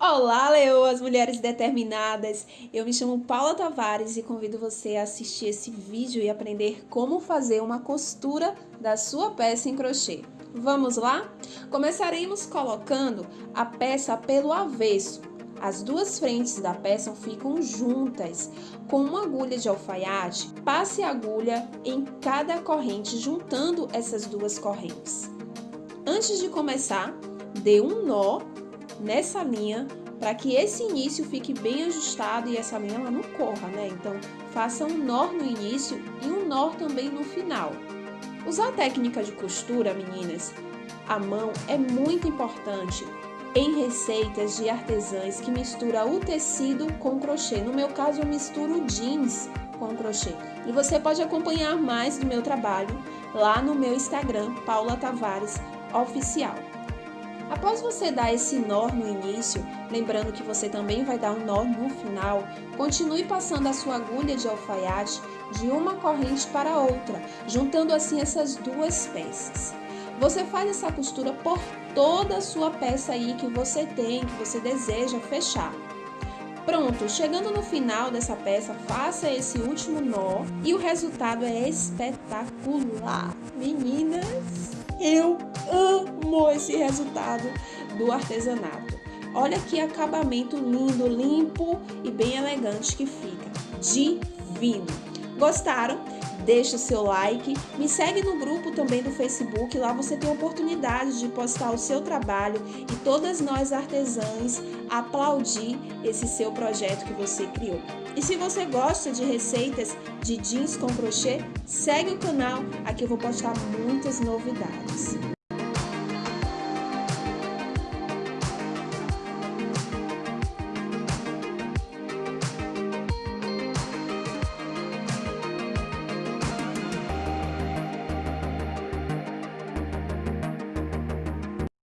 Olá, leoas, mulheres determinadas! Eu me chamo Paula Tavares e convido você a assistir esse vídeo e aprender como fazer uma costura da sua peça em crochê. Vamos lá? Começaremos colocando a peça pelo avesso. As duas frentes da peça ficam juntas. Com uma agulha de alfaiate, passe a agulha em cada corrente, juntando essas duas correntes. Antes de começar, dê um nó nessa linha para que esse início fique bem ajustado e essa linha ela não corra, né? Então, faça um nó no início e um nó também no final. Usar a técnica de costura, meninas, a mão é muito importante em receitas de artesãs que mistura o tecido com crochê. No meu caso, eu misturo jeans com crochê. E você pode acompanhar mais do meu trabalho lá no meu Instagram, Paula Tavares Oficial. Após você dar esse nó no início, lembrando que você também vai dar um nó no final, continue passando a sua agulha de alfaiate de uma corrente para outra, juntando assim essas duas peças. Você faz essa costura por toda a sua peça aí que você tem, que você deseja fechar. Pronto, chegando no final dessa peça, faça esse último nó e o resultado é espetacular. Meninas, eu amo esse resultado do artesanato. Olha que acabamento lindo, limpo e bem elegante que fica. Divino! Gostaram? Deixa o seu like, me segue no grupo também do Facebook, lá você tem a oportunidade de postar o seu trabalho e todas nós artesãs aplaudir esse seu projeto que você criou. E se você gosta de receitas de jeans com crochê, segue o canal, aqui eu vou postar muitas novidades.